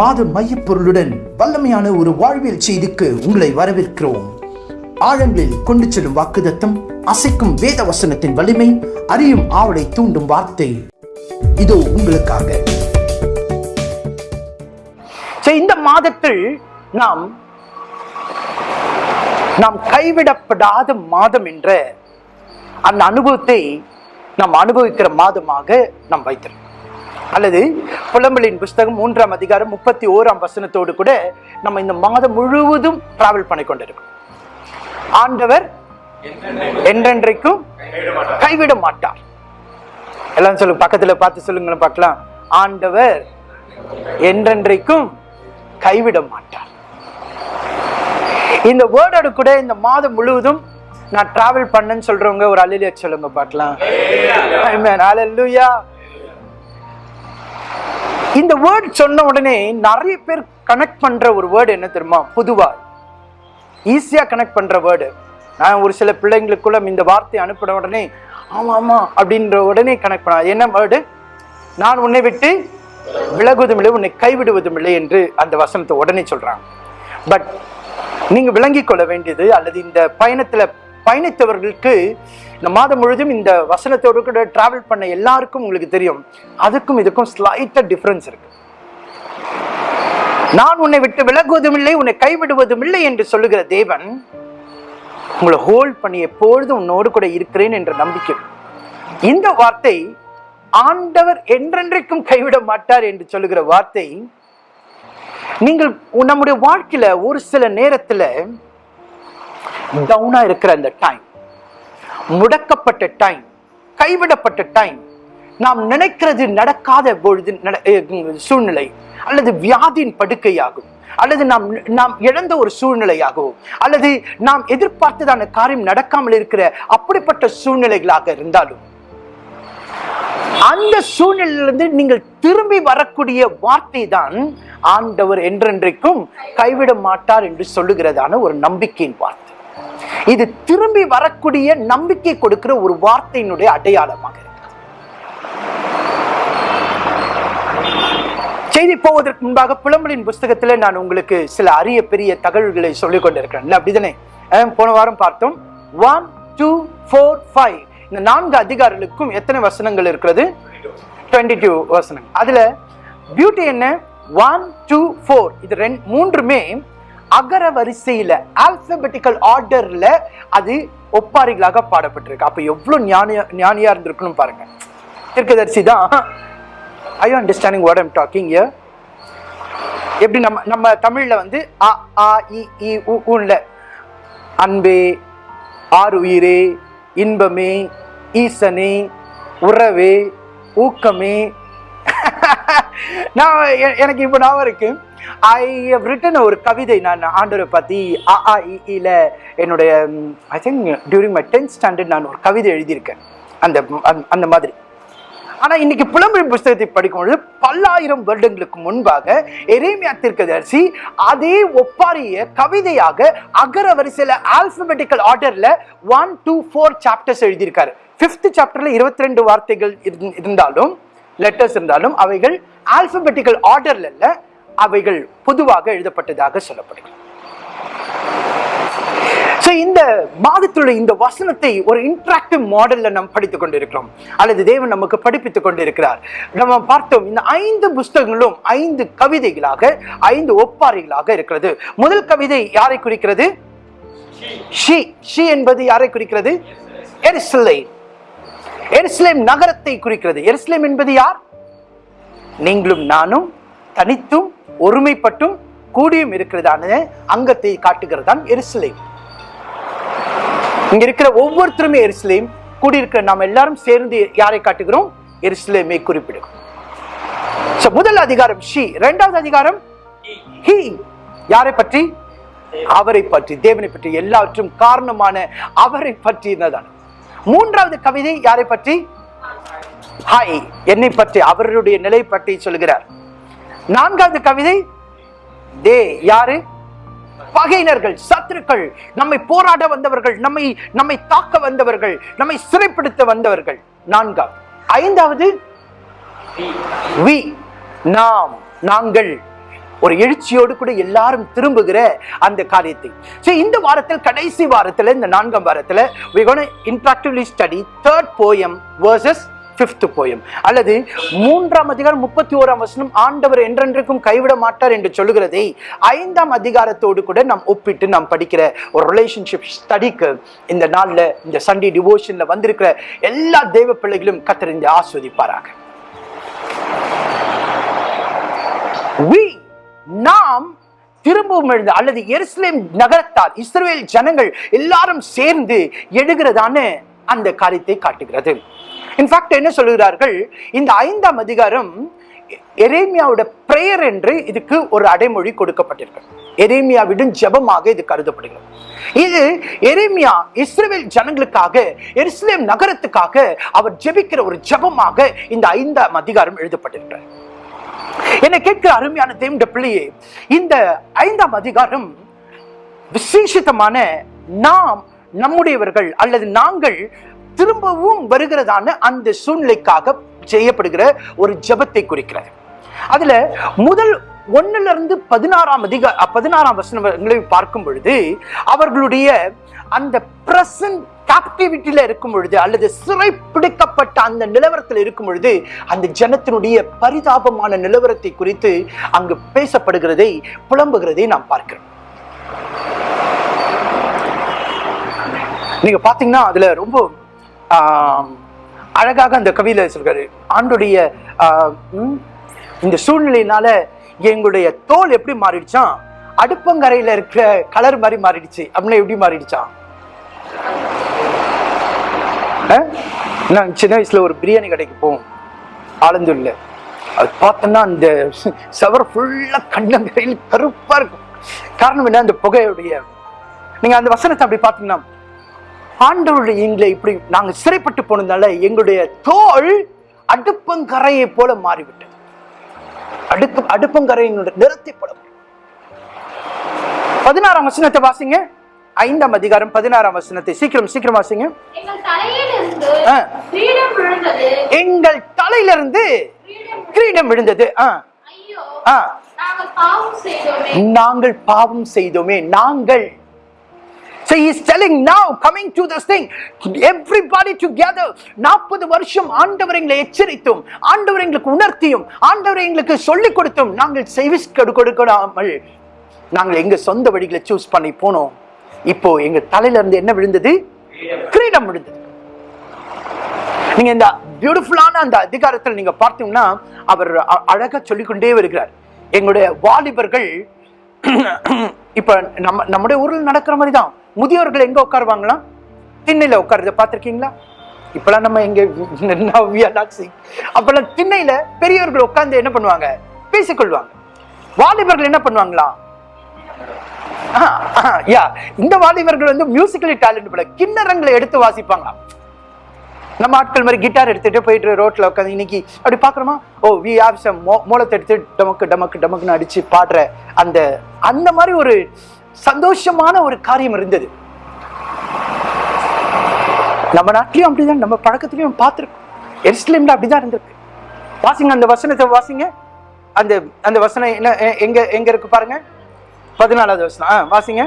மாத மையப்பொருளுடன் வல்லமையான ஒரு வாழ்வியல் செய்திக்கு உங்களை வரவேற்கிறோம். ஆழங்களில் கொண்டு செல்லும் வாக்குதத்தம் அசைக்கும் வேத வசனத்தின் வலிமை அறியும் ஆவலை தூண்டும் வார்த்தை. இதோ உங்களுக்காக. இந்த மாதத்தில் நாம் நாம் கைவிடப்படாத மாதம் என்ற அந்த அனுபவத்தை நாம் அனுபவிக்கிற மாதமாக நாம் வைத்திருக்கோம் அல்லது புலம்பலின் புஸ்தகம் மூன்றாம் அதிகாரம் முப்பத்தி ஓராம் வசனத்தோடு கூட நம்ம இந்த மாதம் முழுவதும் டிராவல் பண்ணி கொண்டிருக்கோம். ஆண்டவர் என்றென்றைக்கும் கைவிட மாட்டார். எல்லாம் சொல்லுங்க பக்கத்துல பார்த்து சொல்லுங்களேன் பார்க்கலாம். ஆண்டவர் என்றென்றைக்கும் கைவிட மாட்டார். இந்த வேர்டோட கூட இந்த மாதம் முழுவதும் நான் டிராவல் பண்ணேன்னு சொல்றவங்க ஒரு அலிலியா சொல்லுங்க பார்க்கலாம். Amen. இந்த வேர்ட் சொன்ன உடனே நிறைய பேர் கனெக்ட் பண்ற ஒரு வேர்டு என்ன தெரியுமா? பொதுவா. ஈஸியா கனெக்ட் பண்ற வேர்டு நான் ஒரு சில பிள்ளைங்களுக்குள்ள இந்த வார்த்தை அனுப்பின உடனே ஆமா ஆமா அப்படின்ற உடனே கனெக்ட் பண்ண. என்ன வேர்டு நான் உன்னை விட்டு விலகுவதும் இல்லை உன்னை கைவிடுவதும் இல்லை என்று அந்த வசனத்தை உடனே சொல்கிறாங்க பட் நீங்க விளங்கிக் கொள்ள வேண்டியது அல்லது இந்த பயணத்துல பயணித்தவர்களுக்கு இந்த மாதம் முழுதும் இந்த வசனத்தோடு கூட டிராவல் பண்ண எல்லாருக்கும் உங்களுக்கு தெரியும். அதுக்கும் இதுக்கும் ஸ்லைட்டாக டிஃப்ரென்ஸ் இருக்கு. நான் உன்னை விட்டு விலகுவதும் இல்லை உன்னை கைவிடுவதும் இல்லை என்று சொல்லுகிற தேவன் உங்களை ஹோல்ட் பண்ணி எப்பொழுதும் உன்னோடு கூட இருக்கிறேன் என்ற நம்பிக்கை. இந்த வார்த்தை ஆண்டவர் என்றென்றைக்கும் கைவிட மாட்டார் என்று சொல்லுகிற வார்த்தை நீங்கள் நம்முடைய வாழ்க்கையில ஒரு சில நேரத்துல டவுனாக இருக்கிற அந்த டைம் முடக்கப்பட்ட டைம் கைவிடப்பட்ட டைம் நாம் நினைக்கிறது நடக்காத பொழுது நட- சூழ்நிலை அல்லது வியாதியின் படுக்கையாகும். அல்லது நாம் நாம் இழந்த ஒரு சூழ்நிலையாகவும் அல்லது நாம் எதிர்பார்த்ததான காரியம் நடக்காமல் இருக்கிற அப்படிப்பட்ட சூழ்நிலைகளாக இருந்தாலும் அந்த சூழ்நிலையிலிருந்து நீங்கள் திரும்பி வரக்கூடிய வார்த்தை தான் ஆண்டவர் என்றென்றைக்கும் கைவிட மாட்டார் என்று சொல்லுகிறதான ஒரு நம்பிக்கையின் வார்த்தை. இது திரும்பி வரக்கூடிய நம்பிக்கை கொடுக்கிற ஒரு வார்த்தையினுடைய அடையாளமாக இருக்கு. செய்தி போவதற்கு முன்பாக புலம்பலின் புஸ்தகத்தில் நான் உங்களுக்கு சில அரிய பெரிய தகவல்களை சொல்லிக் கொண்டிருக்கிறேன். அப்படிதானே? போன வாரம் பார்த்தோம். ஒன் டூ ஃபோர் ஃபைவ் இந்த நான்கு அதிகாரிகளுக்கும் எத்தனை வசனங்கள் இருக்கிறது? டுவெண்ட்டி டூ வசனம் அதில் பியூட்டி என்ன? ஒன் டூ ஃபோர் இது ரெண்டு மூன்றுமே அகர வரிசையில ஆல்பபெட்டிக்கல் ஆர்டர்ல அது ஒப்பாரிகளாக பாடப்பட்டிருக்கு. அப்ப எவ்வளவு ஞானியா ஞானியா இருந்திருக்கணும் பாருங்க. தீர்க்கதரிசி தான் I understanding what I'm talking here எப்படி நம்ம நம்ம தமிழ்ல வந்து அ ஆ இ உ உன்ல அன்பே ஆறு உயிரே இன்பமே ஈசனே உறவே ஊக்கமே நான் எனக்கு இப்போ ஞாபகம் இருக்கு. ஐ ஹவ் ரிட்டன் ஒரு கவிதை நான் ஆண்டவரை பற்றி அ ஆ இ என்னுடைய I think during my tenth standard நான் ஒரு கவிதை எழுதியிருக்கேன். அந்த அந்த- அந்த மாதிரி. ஆனால் இன்னைக்கு புலம்பெயர் புஸ்தகத்தை படிக்கும்பொழுது பல்லாயிரம் வருடங்களுக்கு முன்பாக எரேமியா தீர்க்கதரிசி அதே ஒப்பாரிய கவிதையாக அகர வரிசையில் ஆல்பபெட்டிக்கல் ஆர்டரில் ஒன் டூ ஃபோர் சாப்டர்ஸ் எழுதியிருக்காரு. ஃபிஃப்த் சாப்டரில் இருபத்தி ரெண்டு வார்த்தைகள் இருந்- இருந்தாலும் லெட்டர்ஸ் இருந்தாலும் அவைகள் ஆல்பபெட்டிக்கல் ஆர்டர்ல இல்ல அவைகள் பொதுவாக எழுதப்பட்டதாக சொல்லப்படுகிறது. So, இந்த மாதத்துடைய இந்த வசனத்தை ஒரு இன்டராக்டிவ் மாடல்ல நாம் படித்துக் கொண்டிருக்கிறோம். அல்லது தேவன் நமக்கு படிப்பித்துக் கொண்டிருக்கிறார். நம்ம பார்த்தோம் இந்த ஐந்து புஸ்தகங்களும் ஐந்து கவிதைகளாக ஐந்து ஒப்பாரிகளாக இருக்கிறது. முதல் கவிதை யாரை குறிக்கிறது? ஷி. ஷி என்பது யாரை குறிக்கிறது? எருசலேம். எருசலேம் நகரத்தை குறிக்கிறது. எருசலேம் என்பது யார்? நீங்களும் நானும் தனித்தும் ஒருமைப்பட்டும் கூடியும் இருக்கிறதான அங்கத்தை காட்டுகிறதான் எருசலேம். இங்க இருக்கிற ஒவ்வொருத்தருமே எருசலேம். கூடியிருக்கிற நாம் எல்லாரும் சேர்ந்து யாரை காட்டுகிறோம்? எருசலேமை குறிப்பிடுகிறோம். முதல் அதிகாரம் ஷி. இரண்டாவது அதிகாரம் ஹி. யாரை பற்றி? அவரை பற்றி. தேவனை பற்றி. எல்லாவற்றும் காரணமான அவரை பற்றினதான் மூன்றாவது கவிதை யாரை பற்றி? ஹாய் என்னை பற்றி அவருடைய நிலை பற்றி சொல்கிறார். நான்காவது கவிதை தே யாரு? பகையினர்கள் சத்துருக்கள் நம்மை போராட வந்தவர்கள் நம்மை நம்மை தாக்க வந்தவர்கள் நம்மை சிறைப்படுத்த வந்தவர்கள். நான்காவது ஐந்தாவது வி நாம் நாங்கள். ஒரு எழுச்சியோடு கூட எல்லாரும் திரும்புகிற அந்த காரியத்தை. ஸோ இந்த வாரத்தில் கடைசி வாரத்தில் இந்த நான்காம் வாரத்தில் we going to interactively study third poem fifth poem அல்லது மூன்றாம் அதிகாரம் முப்பத்தி ஓராம் வசனம் ஆண்டவர் என்றென்றைக்கும் கைவிட மாட்டார் என்று சொல்லுகிறதை ஐந்தாம் அதிகாரத்தோடு கூட நாம் ஒப்பிட்டு நாம் படிக்கிற ஒரு ரிலேஷன்ஷிப் ஸ்டடிக்கு இந்த நாளில் இந்த சண்டே டிவோஷனில் வந்திருக்கிற எல்லா தெய்வ பிள்ளைகளும் கத்தறிந்து ஆஸ்வதிப்பாராக. We நாம் திரும்பவும் எழுந்த அல்லது எருசலேம் நகரத்தார் இஸ்ரேல் ஜனங்கள் எல்லாரும் சேர்ந்து எழுகிறதான அந்த காரியத்தை காட்டுகிறது. இன்ஃபேக்ட் என்ன சொல்லுகிறார்கள் இந்த ஐந்தாம் அதிகாரம் எரேமியாவோட பிரேயர் என்று இதுக்கு ஒரு அடைமொழி கொடுக்கப்பட்டிருக்கு. எரேமியாவிடும் ஜெபமாக இது கருதப்படுகிறது. இது எரேமியா இஸ்ரேல் ஜனங்களுக்காக எருசலேம் நகரத்துக்காக அவர் ஜெபிக்கிற ஒரு ஜெபமாக இந்த ஐந்தாம் அதிகாரம் எழுதப்பட்டிருக்கிறார் என்னை கேட்கிற அருமையான தேவண்ட பிள்ளையே இந்த ஐந்தாம் அதிகாரம் விசேஷித்தமான நாம் நம்முடையவர்கள் அல்லது நாங்கள் திரும்பவும் வருகிறதான அந்த சூழ்நிலைக்காக செய்யப்படுகிற ஒரு ஜெபத்தை குறிக்கிறது. அதுல முதல் ஒன்னுல இருந்து பதினாறாம் அதிக பதினாறாம் வசனங்களை பார்க்கும் பொழுது அவர்களுடைய அந்த பிரசன்ட் கேப்டிவிட்டியில இருக்கும் பொழுது அல்லது சிறை பிடிக்கப்பட்ட அந்த நிலவரத்தில் இருக்கும் பொழுது அந்த ஜனத்தினுடைய பரிதாபமான நிலவரத்தை குறித்து அங்கு பேசப்படுகிறதை புலம்புகிறதை நாம் பார்க்கிறோம். நீங்க பாத்தீங்கன்னா அதுல ரொம்ப அழகாக அந்த கவியில சொல்றாரு. ஆண்டுடைய இந்த சூழ்நிலையினால எங்களுடைய தோல் எப்படி மாறிடுச்சான் அடுப்பங்கரையில இருக்கிற கலர் மாதிரி மாறிடுச்சு. அப்படின்னா எப்படி மாறிடுச்சான் நான் சின்ன வயசுல ஒரு பிரியாணி கடைக்கு போவோம். ஆலந்தூர்ல. அது பார்த்தோன்னா அந்த சவர் ஃபுல்லா கண்ணங்கரையில் கருப்பா இருக்கும். காரணம் என்ன? அந்த புகையுடைய நீங்க அந்த வசனத்தை அப்படி பார்த்தீங்கன்னா ஆண்டவருடைய எங்களை இப்படி நாங்க சிறைப்பட்டு போனதுனால எங்களுடைய தோல் அடுப்பங்கரையை போல மாறிவிட்டது. அடுப்பு அடுப்பங்கரையினுடைய நிறத்தை போல பதினாறாம் வசனத்தை வாசிங்க. ஐந்தாம் அதிகாரம் பதினாறாம் வசனத்தை சீக்கிரம் சீக்கிரம் வாசிங்க. எங்கள் தலையிலிருந்து. கிரீடம் விழுந்தது. நாங்கள் பாவம் செய்தோமே. நாங்கள் So he is telling now, coming to this thing, everybody together, நாற்பது வருஷம் ஆண்டவர் எங்களை எச்சரித்தும் ஆண்டவர் எங்களுக்கு உணர்த்தியும் ஆண்டவர் எங்களுக்கு சொல்லிக் கொடுத்தும் நாங்கள் செய்விஸ் கொடுக்காமல் நாங்கள் எங்க சொந்த வழிகளை சூஸ் பண்ணி போனோம். இப்போ எங்க தலையில இருந்து என்ன விழுந்தது? கிரீடம் விழுந்தது. நீங்க இந்த பியூட்டிஃபுல்லான அந்த அதிகாரத்தில் நீங்க பார்த்தீங்கன்னா அவர் அ- அழகா சொல்லிக்கொண்டே வருகிறார். எங்களுடைய வாலிபர்கள் இப்ப நம்ம நம்முடைய ஊரில் நடக்கிற மாதிரி தான் முதியோர்கள் எங்க உட்காருவாங்களாம் திண்ணையில உட்காருறத பார்த்திருக்கீங்களா? இப்பெல்லாம் நம்ம எங்க அப்பெல்லாம் திண்ணையில பெரியவர்கள் உட்கார்ந்து என்ன பண்ணுவாங்க? பேசிக்கொள்வாங்க. வாலிபர்கள் என்ன பண்ணுவாங்களா? யா இந்த வாலிபர்கள் வந்து மியூசிக்கலி டேலண்ட் போல கிண்ணறங்களை எடுத்து வாசிப்பாங்க நம்ம ஆட்கள் மாதிரி கிட்டார் எடுத்துட்டு போயிட்டு ரோட்ல உட்காந்து இன்னைக்கு அப்படி பாக்குறோமா ஓ வி ஹாவ் சம் மூலத்தை எடுத்து டமக்கு டமக்கு டமக்குன்னு அடிச்சு பாடுற அந்த அந்த மாதிரி ஒரு சந்தோஷமான ஒரு காரியம் இருந்தது நம்ம நாட்டிலையும் அப்படிதான் நம்ம பழக்கத்திலையும் பார்த்துருக்கோம் எருசலேம்ல அப்படிதான் இருந்திருக்கு வாசிங்க அந்த வசனத்தை வாசிங்க அந்த அந்த வசனம் என்ன எங்க எங்க இருக்கு பாருங்க பதினாலாவது வசனம். ஆ வாசிங்க.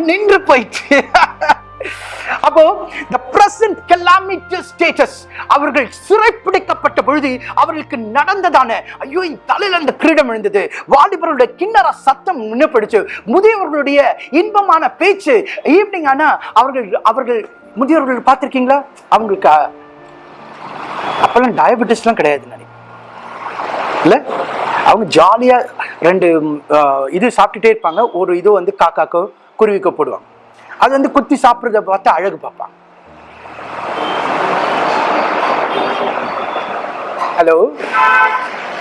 நின்று போயிட்டு அப்போ the present calamitous status அவர்கள் சிறைப்பிடிக்கப்பட்ட பொழுது அவர்களுக்கு நடந்ததான ஐயோ என் தலையில அந்த கிரீடம் விழுந்தது. வாலிபர்களுடைய கிண்ணற சத்தம் நின்றுப்படுச்சு முதியவர்களுடைய இன்பமான பேச்சு ஈவினிங் ஆனா அவர்கள் அவர்கள் முதியவர்கள் பார்த்திருக்கீங்களா? அவங்களுக்கு அப்போல்லாம் டயபெட்டிஸ்லாம் கிடையாது நினைக்கிறேன் இல்லை? அவங்க ஜாலியாக ரெண்டு இது சாப்பிட்டுட்டே இருப்பாங்க. ஒரு இது வந்து காக்காக்கோ குருவிக்கோ போடுவாங்க. அது வந்து குத்தி சாப்பிட்றத பார்த்து அழகு பார்ப்பாங்க. Hello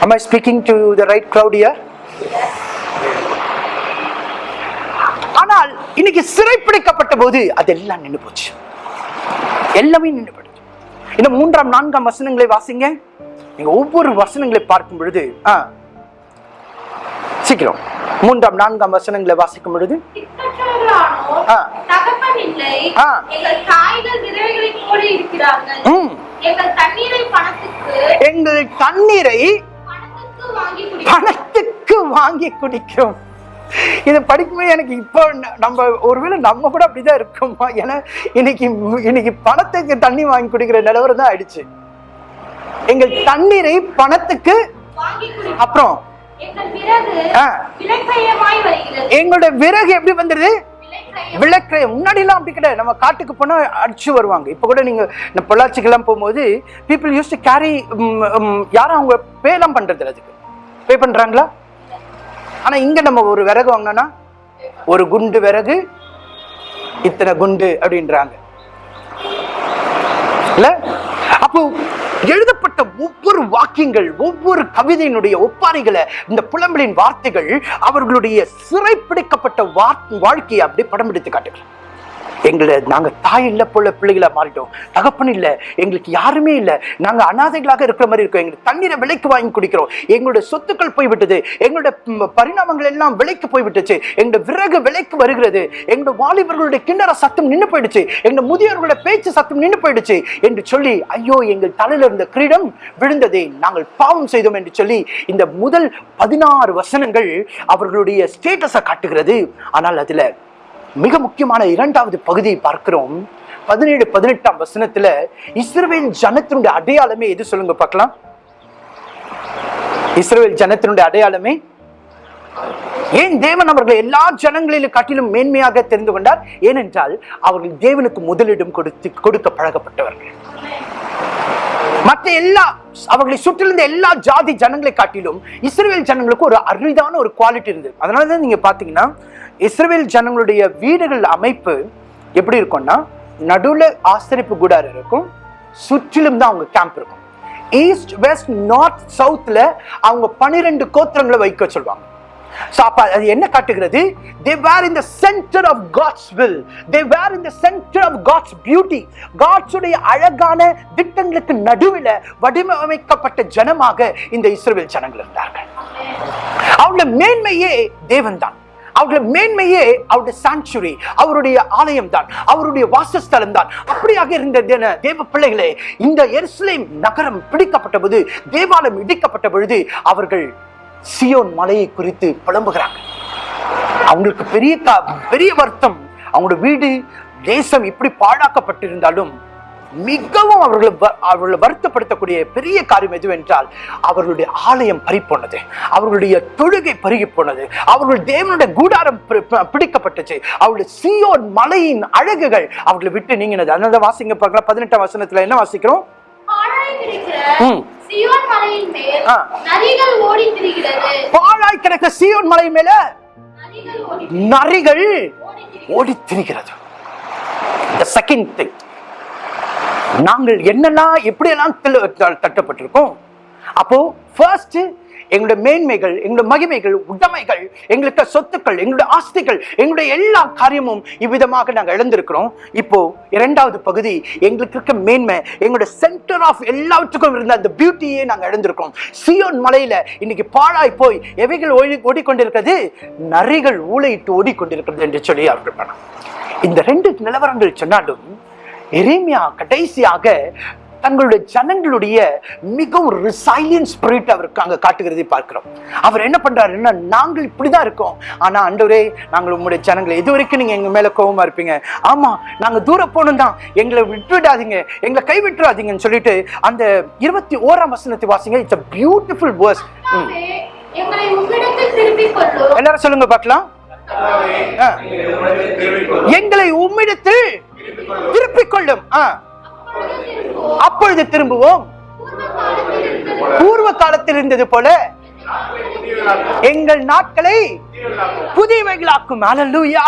am i speaking to the right crowd here? ஆனால் இன்னைக்கு சிறைப்பிடிக்கப்பட்ட போது அதெல்லாம் நின்று போச்சு. எல்லாமே நின்று இந்த மூன்றாம் நான்காம் வசனங்களை வாசிங்க. நீங்க ஒவ்வொரு வசனங்களை பார்க்கும் பொழுது சீக்கிரம். மூன்றாம் நான்காம் வசனங்களை வாசிக்கும் பொழுது. எங்கள் தண்ணீரை பணத்துக்கு வாங்கி குடிக்கிறோம். இதை படிக்கும்போது எனக்கு இப்போ நம்ம ஒருவேளை நம்ம கூட அப்படிதான் இருக்கோமா? ஏன்னா இன்னைக்கு இன்னைக்கு பணத்துக்கு தண்ணி வாங்கி குடிக்கிற நிலவரம் தான் ஆயிடுச்சு. எங்கள் தண்ணீரை பணத்துக்கு அப்புறம் எங்கள் விறகு எப்படி விலைக்கிரயம் விளக்கிரயம் முன்னாடிலாம் அப்படி கிடையாது. நம்ம காட்டுக்கு போனா அடிச்சு வருவாங்க. இப்போ கூட நீங்க இந்த பொள்ளாச்சிக்கெல்லாம் போகும்போது பீப்புள் யூஸ் டு கேரி யாரும் அவங்க பேலாம் பண்றது இல்ல அதுக்கு. பே பண்றாங்களா? ஆனா இங்க நம்ம ஒரு விறகு வாங்கினோன்னா ஒரு குண்டு விறகு இத்தனை குண்டு அப்படின்றாங்க. இல்ல? அப்போ எழுதப்பட்ட ஒவ்வொரு வாக்கியங்கள் ஒவ்வொரு கவிதையினுடைய ஒப்பாரிகளை இந்த புலம்பலின் வார்த்தைகள் அவர்களுடைய சிறைப்பிடிக்கப்பட்ட வா- வாழ்க்கையை அப்படி படம் எடுத்து காட்டுகிறார் எங்களை நாங்கள் தாய் இல்லை போல பிள்ளைகளாக மாறிட்டோம். தகப்பன் இல்லை எங்களுக்கு யாருமே இல்லை. நாங்கள் அனாதைகளாக இருக்கிற மாதிரி இருக்கோம். எங்களுக்கு தண்ணீரை விலைக்கு வாங்கி குடிக்கிறோம். எங்களுடைய சொத்துக்கள் போய்விட்டது. எங்களுடைய பரிணாமங்கள் எல்லாம் விலைக்கு போய்விட்டுச்சு. எங்களுடைய விறகு விலைக்கு வருகிறது. எங்களுடைய வாலிபர்களுடைய கிண்ணற சத்தம் நின்று போயிடுச்சு. எங்களுடைய முதியோர்களுடைய பேச்சு சத்தம் நின்று போயிடுச்சு என்று சொல்லி ஐயோ எங்கள் தலையில் இருந்த கிரீடம் விழுந்ததே. நாங்கள் பாவம் செய்தோம் என்று சொல்லி இந்த முதல் பதினாறு வசனங்கள் அவர்களுடைய ஸ்டேட்டஸை காட்டுகிறது. ஆனால் அதில் மிக முக்கியமான இரண்டாவது பகுதியை பார்க்கிறோம். பதினேழு பதினெட்டாம் வசனத்துல இஸ்ரேல் ஜனத்தினுடைய அடையாளமே எது சொல்லுங்க பார்க்கலாம். இஸ்ரேல் ஜனத்தினுடைய அடையாளமே? ஏன் தேவன் அவர்களை எல்லா ஜனங்களிலும் காட்டிலும் மேன்மையாக தெரிந்து கொண்டார்? ஏனென்றால் அவர்கள் தேவனுக்கு முதலிடம் கொடுத்து கொடுக்க பழகப்பட்டவர்கள். மற்ற எல்லா அவர்களை சுற்றிலிருந்த எல்லா ஜாதி ஜனங்களை காட்டிலும் இஸ்ரேல் ஜனங்களுக்கு ஒரு அரிதான ஒரு குவாலிட்டி இருந்தது அதனால தான் நீங்க பாத்தீங்கன்னா இஸ்ரேல் ஜனங்களுடைய வீடுகள் அமைப்பு எப்படி இருக்கும்னா நடுவில் ஆசிரிப்பு கூடாரம் இருக்கும் சுற்றிலும் தான் அவங்க கேம்ப் இருக்கும். ஈஸ்ட் வெஸ்ட் நார்த் சவுத்தில் அவங்க பன்னிரெண்டு கோத்திரங்களை வைக்க சொல்லுவாங்க. So, அப்ப அது என்ன காட்டுகிறது? They were in the center of God's will. They were in the center of God's beauty. God's உடைய அழகான திட்டங்களுக்கு நடுவில் வடிவமைக்கப்பட்ட ஜனமாக இந்த இஸ்ரவேல் ஜனங்கள் இருந்தார்கள். அவங்கள மேன்மையே தேவன் தான் அவருடைய மேன்மையே அவருடைய சாங்சுரி அவருடைய ஆலயம் தான் அவருடைய வாசஸ்தலம் தான் அப்படியாக இருந்த தேவ பிள்ளைகளே இந்த எருசலேம் நகரம் பிடிக்கப்பட்ட போது தேவாலயம் இடிக்கப்பட்ட பொழுது அவர்கள் சியோன் மலையை குறித்து புலம்புகிறாங்க. அவங்களுக்கு பெரிய பெரிய வருத்தம். அவங்களோட வீடு தேசம் இப்படி பாழாக்கப்பட்டிருந்தாலும் மிகவும் அவர்களை அவர்களை வருத்தப்படுத்தக்கூடிய பெரிய காரியம் எதுவென்றால் அவர்களுடைய ஆலயம் பறிப்போனது. அவர்களுடைய தொழுகை பருகி போனது அவர்கள் தேவனுடைய கூடாரம் பிடிக்கப்பட்டுச்சு. அவருடைய சியோன் மலையின் அழகுகள் அவர்களை விட்டு நீங்கினது. அதனால தான் வாசிங்க பார்க்கலாம் பதினெட்டாம் வசனத்துல என்ன வாசிக்கிறோம். சியோன் மலையின் மேல். நரிகள் ஓடி திரிகிறது பாழாய் கிடக்க சியோன் மலை மேல நரிகள் ஓடி திரிகிறது the second thing. நாங்கள் என்னெல்லாம் எப்படியெல்லாம் தட்டப்பட்டிருக்கோம்? அப்போ ஃபர்ஸ்ட் எங்களுடைய மேன்மைகள் எங்களுடைய மகிமைகள் உடைமைகள் எங்களுக்கு சொத்துக்கள் எங்களுடைய ஆஸ்திகள் எங்களுடைய எல்லா காரியமும் இவ்விதமாக நாங்கள் இழந்திருக்கிறோம். இப்போ இரண்டாவது பகுதி எங்களுக்கு இருக்க மேன்மை எங்களுடைய சென்டர் ஆஃப் எல்லாவற்றுக்கும் இருந்த அந்த பியூட்டியே நாங்கள் இழந்திருக்கிறோம். சியோன் மலையில இன்னைக்கு பாழாய் போய் எவைகள் ஓடி ஓடிக்கொண்டிருக்கிறது? நரிகள் ஊழையிட்டு ஓடிக்கொண்டிருக்கிறது என்று சொல்லி அவர்கள் இந்த ரெண்டு நிலவரங்கள் சொன்னாலும் எரேமியா கடைசியாக தங்களுடைய ஜனங்களுடைய மிகவும் ரிசைலியன் ஸ்பிரிட் அவருக்கு அங்க காட்டுகிறதை பார்க்கிறோம். அவர் என்ன பண்றாருன்னா நாங்கள் இப்படிதான் இருக்கோம். ஆனா ஆண்டவரே நாங்கள் உங்களுடைய ஜனங்களை இது வரைக்கும் நீங்க எங்க மேல கோவமா இருப்பீங்க. ஆமா நாங்க தூரம் போகணும் தான் எங்களை விட்டுவிடாதீங்க எங்களை கைவிட்டுறாதீங்கன்னு சொல்லிட்டு அந்த இருபத்தி ஓராம் வசனத்தை வாசிங்க. இட்ஸ் a பியூட்டிஃபுல் வேர்ஸ் எங்களை எல்லாரும் சொல்லுங்க பார்க்கலாம். ஆ. எங்களை உம்மிடத்தில் திருப்பிக் கொள்ளும் ஆ. அப்பொழுது திரும்புவோம். பூர்வ காலத்தில் இருந்தது போல எங்கள் நாட்களை புதியவைகளாக்கும். அலலுயா.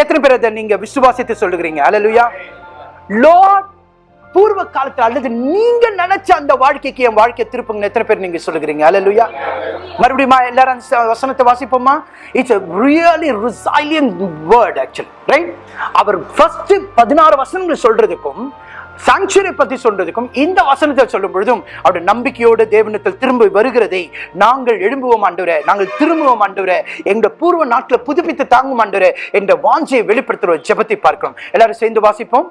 எத்தனை பேர் அதை நீங்க விசுவாசித்து சொல்லுகிறீங்க? அலலுயா. லார்ட் பூர்வ காலத்தில் அல்லது நீங்க நினைச்ச அந்த வாழ்க்கைக்கு என் வாழ்க்கையை திருப்புங்க எத்தனை பேர் நீங்க சொல்லுகிறீங்க? அலலுயா. மறுபடியும் எல்லாரும் வசனத்தை வாசிப்போமா? It's really really word word right our first பதினாறு வசனங்கள் சொல்றதுக்கும் சாங்சுரி பத்தி சொல்றதுக்கும் இந்த வசனத்தை சொல்லும் பொழுதும் அவருடைய நம்பிக்கையோடு தேவனத்தில் திரும்ப வருகிறதை நாங்கள் எழும்புவோம் ஆண்டுவர. நாங்கள் திரும்புவோம் ஆண்டுவர. எங்கள் பூர்வ நாட்டில் புதுப்பித்து தாங்கும் ஆண்டுவர. என்ற வாஞ்சியை வெளிப்படுத்துகிற ஜபத்தை பார்க்கிறோம். எல்லாரும் சேர்ந்து வாசிப்போம்.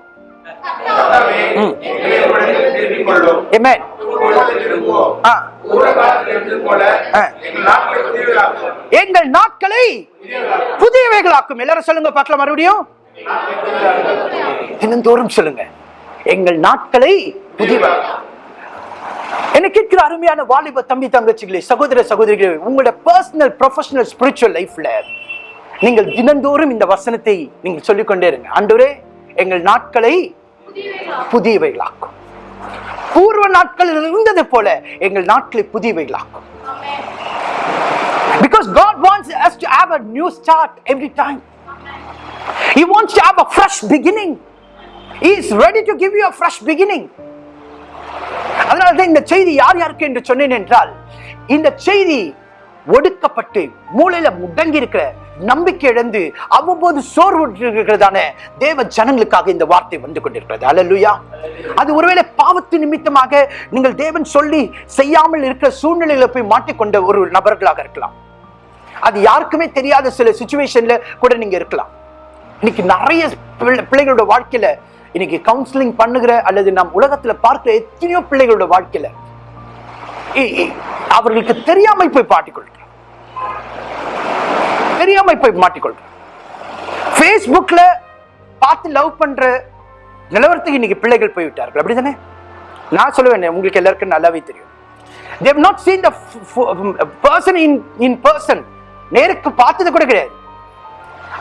எங்கள் நாட்களை புதியவைகளாக்கும். எல்லாரும் சொல்லுங்க பார்க்கலாம் மறுபடியும். தினந்தோறும் சொல்லுங்க. எங்கள் நாட்களை புதிய என்ன கேட்கிற அருமையான வாலிப தம்பி தங்கச்சிகளே சகோதர சகோதரிகளே உங்களோட பர்சனல் ப்ரொஃபஷனல் ஸ்பிரிச்சுவல் லைஃப்ல நீங்கள் தினந்தோறும் இந்த வசனத்தை நீங்கள் சொல்லிக்கொண்டே இருங்க. ஆண்டவரே எங்கள் நாட்களை புதியவைகளாக்கும் பூர்வ நாட்களில் இருந்தது போல எங்கள் நாட்களை புதியவைகளாக்கும் Because God wants us to have a new start every time. He wants to have a fresh beginning. Is ready to give you fresh beginning அதனால தான் இந்த செய்தி யார் யாருக்கு என்று சொன்னேன் என்றால் இந்த செய்தி ஒடுக்கப்பட்டு மூளையில முடங்கி இருக்கிற நம்பிக்கை இழந்து அவ்வப்போது சோர்வு இருக்கிறதான தேவ ஜனங்களுக்காக இந்த வார்த்தை வந்து கொண்டிருக்கிறது. அல்லேலூயா அது ஒருவேளை பாவத்து நிமித்தமாக நீங்கள் தேவன் சொல்லி செய்யாமல் இருக்கிற சூழ்நிலையில போய் மாட்டிக்கொண்ட ஒரு நபர்களாக இருக்கலாம். அது யாருக்குமே தெரியாத சில சுச்சுவேஷன்ல கூட நீங்க இருக்கலாம். இன்னைக்கு நிறைய பிள்ளை- பிள்ளைகளோட வாழ்க்கையில இன்னைக்கு கவுன்சிலிங் பண்ணுகிற அல்லது நாம் உலகத்துல பார்க்கிற எத்தனையோ பிள்ளைகளோட வாழ்க்கையில அவர்களுக்கு தெரியாமல் போய் மாட்டிக்கொள்கிற தெரியாமல் போய் மாட்டிக்கொள்கிற ஃபேஸ்புக்ல பார்த்து லவ் பண்ற நிலவரத்துக்கு இன்னைக்கு பிள்ளைகள் போய்விட்டார்கள். அப்படிதானே? நான் சொல்லுவேன் உங்களுக்கு எல்லாருக்கும் நல்லாவே தெரியும். They have not seen the in in person in in person. நேருக்கு பார்த்தது கூட கிடையாது.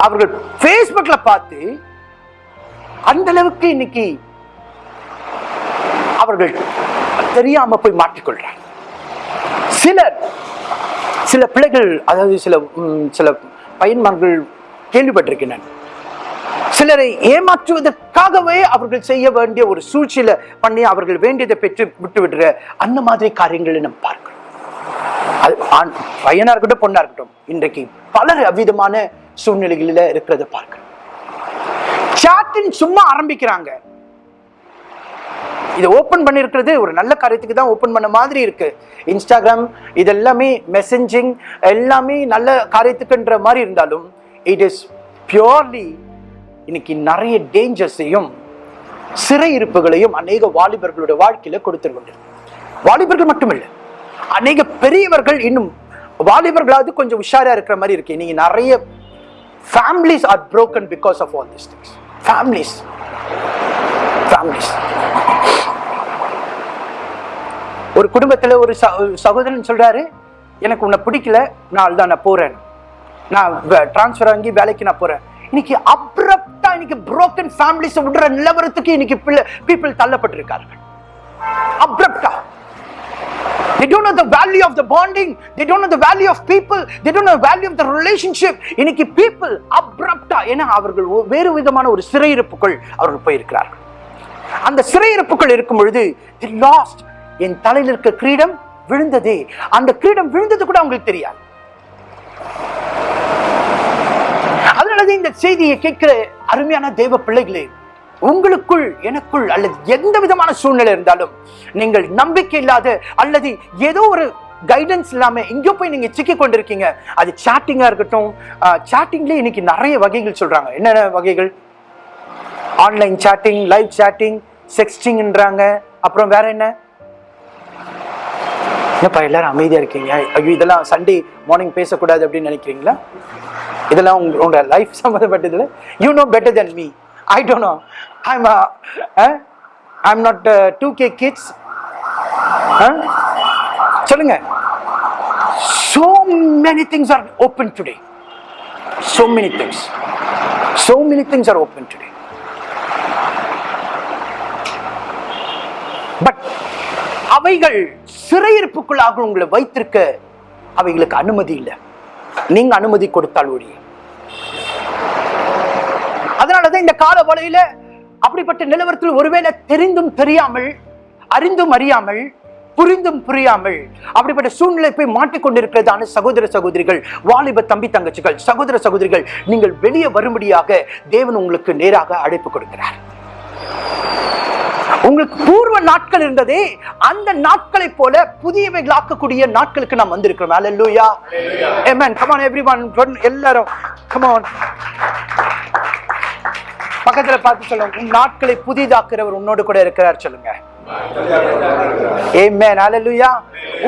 அவர்கள் பேஸ்புக்ல பார்த்து அந்த அளவுக்கு இன்னைக்கு அவர்கள் தெரியாம போய் மாட்டிக்கொள்றாங்க சிலர் சில பிள்ளைகள் அதாவது சில சில பையன்மார்கள் கேள்விப்பட்டிருக்கின்றன சிலரை ஏமாற்றுவதற்காகவே அவர்கள் செய்ய வேண்டிய ஒரு சூழ்ச்சியில பண்ணி அவர்கள் வேண்டியதை பெற்று விட்டு விடுற அந்த மாதிரி காரியங்களை நம்ம பார்க்கிறோம். அது ஆண் பையனா இருக்கட்டும் பொண்ணா இருக்கட்டும் இன்றைக்கு பலர் அவ்விதமான சூழ்நிலைகளில இருக்கிறத பார்க்கிறோம். சாட்டின் சும்மா ஆரம்பிக்கிறாங்க. இதை ஓப்பன் பண்ணியிருக்கிறது ஒரு நல்ல காரியத்துக்கு தான் ஓப்பன் பண்ண மாதிரி இருக்கு. இன்ஸ்டாகிராம் இதெல்லாமே மெசஞ்சிங் எல்லாமே நல்ல காரியத்துக்குன்ற மாதிரி இருந்தாலும் இட் இஸ் பியோர்லி இன்னைக்கு நிறைய டேஞ்சர்ஸையும் சிறை இருப்புகளையும் அநேக வாலிபர்களுடைய வாழ்க்கையில கொடுத்துருக்கொண்டு வாலிபர்கள் மட்டுமில்லை அநேக பெரியவர்கள் இன்னும் வாலிபர்களாவது கொஞ்சம் உஷாரா இருக்கிற மாதிரி இருக்கு. நீங்க நிறைய families are broken because of all this things families families ஒரு குடும்பத்துல ஒரு சகோதரன் சொல்றாரு எனக்கு உன்னை பிடிக்கல நான் தான் நான் போறேன். நான் டிரான்ஸ்ஃபர் வாங்கி வேலைக்கு நான் போறேன். இன்னைக்கு அப்ரப்டா இன்னைக்கு புரோக்கன் ஃபேமிலிஸ் விடுற நிலவரத்துக்கு இன்னைக்கு பிள்ளை பீப்புள் தள்ளப்பட்டிருக்கார்கள். அப்ரப்டா They don't know the value of the bonding. They don't know the value of people. They don't know the value of the relationship. இன்னைக்கு people அப்ரப்டா ஏன்னா அவர்கள் வேறு விதமான ஒரு சிறையிருப்புக்குள் அவர்கள் போயிருக்கிறார்கள் அந்த சிறையிருப்புக்குள் இருக்கும் பொழுது தி லாஸ்ட் என் தலையில் இருக்க கிரீடம் விழுந்ததே அந்த கிரீடம் விழுந்தது கூட அவங்களுக்கு தெரியாது அதனாலதான் இந்த செய்தியை கேட்கிற அருமையான தெய்வ பிள்ளைகளே உங்களுக்குள் எனக்குள் அல்லது எந்த விதமான சூழ்நிலை இருந்தாலும் நீங்கள் நம்பிக்கை இல்லாத அல்லது ஏதோ ஒரு கைடன்ஸ் இல்லாமல் எங்கேயோ போய் நீங்கள் சிக்கி கொண்டிருக்கீங்க. அது சாட்டிங்காக இருக்கட்டும் சாட்டிங்லேயே இன்னைக்கு நிறைய வகைகள் சொல்கிறாங்க என்னென்ன வகைகள்? ஆன்லைன் சாட்டிங் லைவ் சாட்டிங் செக்ஸ்டிங்ன்றாங்க அப்புறம் வேற என்ன? என்னப்பா எல்லாரும் அமைதியாக இருக்கீங்க? ஐயோ இதெல்லாம் சண்டே மார்னிங் பேசக்கூடாது அப்படின்னு நினைக்கிறீங்களா? இதெல்லாம் உங்க உங்க life சம்மந்தப்பட்டதில் you know better than me I don't know I'm I'm not two K kids Huh? so many things are open today. So many things. So many things are open today. But அவைகள் சிறையிருப்புக்குள்ளாக உங்களை வைத்திருக்க அவைகளுக்கு அனுமதி இல்லை. நீங்க அனுமதி கொடுத்தால் ஒழிய. அதனாலதான் இந்த கால வலையில அப்படிப்பட்ட நிலவரத்தில் ஒருவேளை தெரிந்தும் தெரியாமல் அறிந்தும் அறியாமல் புரிந்தும் புரியாமல் அப்படிப்பட்ட சூழ்நிலை போய் மாட்டிக்கொண்டிருக்கிறதான சகோதர சகோதரிகள் வாலிப தம்பி தங்கச்சிகள் சகோதர சகோதரிகள் நீங்கள் வெளியே வரும்படியாக தேவன் உங்களுக்கு நேராக அழைப்பு கொடுக்கிறார். உங்களுக்கு பூர்வ நாட்கள் இருந்ததே அந்த நாட்களை போல புதியவைகளாக்கக்கூடிய நாட்களுக்கு நாம் வந்திருக்கிறோம். ஹalleluya amen. Come on everyone. எல்லாரும் come on. பக்கத்துல பார்த்து சொல்லுங்க. உன் நாட்களை புதிதாக்குறவர் உன்னோடு கூட இருக்கிறார் சொல்லுங்க.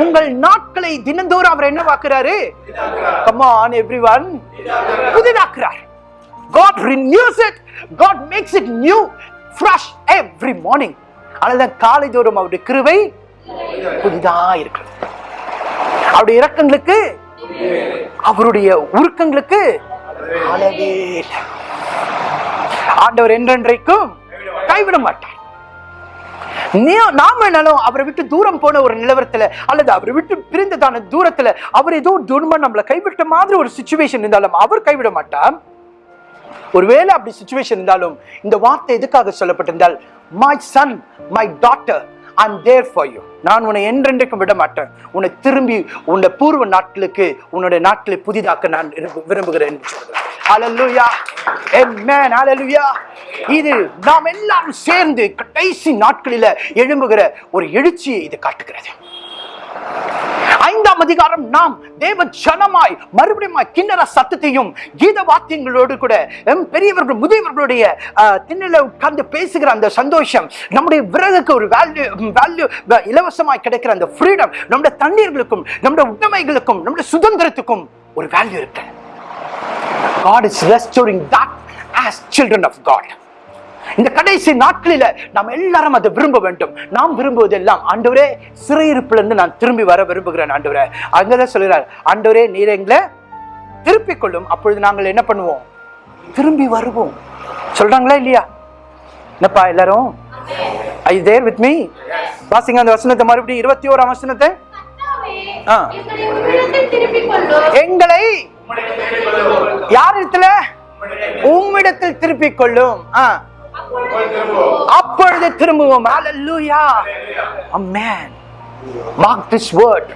உங்கள் நாட்களை தினந்தோறும் அவர் என்ன வாக்குறாரு? கமான் எவ்ரி ஒன் புதிதாக்குறார். God renews it. God makes it new fresh every morning. அதனால காலை தோறும் அவருடைய கிருவை புதிதா இருக்கிறது. அவருடைய இறக்கங்களுக்கு அவருடைய உருக்கங்களுக்கு அளவே இல்லை. ஆண்டவர் என்றென்றைக்கும் கைவிட மாட்டார். நாம என்னாலும் அவரை விட்டு தூரம் போன ஒரு நிலவரத்துல அல்லது அவரை விட்டு பிரிந்ததான தூரத்துல அவர் ஏதோ துன்பம் நம்மளை கைவிட்ட மாதிரி ஒரு சுச்சுவேஷன் இருந்தாலும் அவர் கைவிட மாட்டார். ஒருவேளை அப்படி சுச்சுவேஷன் இருந்தாலும் இந்த வார்த்தை எதுக்காக சொல்லப்பட்டிருந்தால் my son my daughter I there for you நான் உன்னை என்றென்றைக்கும் விட மாட்டேன் உன்னை திரும்பி உன்னை பூர்வ நாட்களுக்கு உன்னுடைய நாட்களை புதிதாக்க நான் விரும்பு- விரும்புகிறேன் இது நாம் எல்லாரும் சேர்ந்து கடைசி நாட்களில எழும்புகிற ஒரு எழுச்சியை இது காட்டுகிறது. ஐந்தாம் அதிகாரம் நாம் தேவ ஜனமாய் மறுபடியும் கிண்ணற சத்தத்தையும் கீத வாத்தியங்களோடு கூட பெரியவர்கள் முதியவர்களுடைய திண்ணில உட்கார்ந்து பேசுகிற அந்த சந்தோஷம் நம்முடைய விறகுக்கு ஒரு வேல்யூ வேல்யூ இலவசமாய் கிடைக்கிற அந்த ஃப்ரீடம் நம்முடைய தண்ணீர்களுக்கும் நம்முடைய உடைமைகளுக்கும் நம்முடைய சுதந்திரத்துக்கும் ஒரு வேல்யூ இருக்கு God is restoring that as children of God. இந்த கடைசி நாட்களில நாம் எல்லாரும் அதை விரும்ப வேண்டும். நாம் விரும்புவதெல்லாம் ஆண்டவரே சிறையிருப்புல இருந்து நான் திரும்பி வர விரும்புகிறேன் ஆண்டவரே. அங்கதான் சொல்கிறார் ஆண்டவரே நீர் எங்களை திருப்பிக் கொள்ளும். அப்பொழுது நாங்கள் என்ன பண்ணுவோம்? திரும்பி வருவோம். சொல்றாங்களா இல்லையா? என்னப்பா எல்லாரும்? ஐ தேர் வித் மீ வாசிங்க அந்த வசனத்தை மறுபடியும் இருபத்தி ஓராம் வசனத்தை. எங்களை எங்களை யார் இடத்துல? உம்மிடத்தில் திருப்பிக் கொள்ளும். ஆ. அப்பொழுது திரும்புவோம். அப்பொழுது திரும்புவோம் ஹalleluya amen mark this word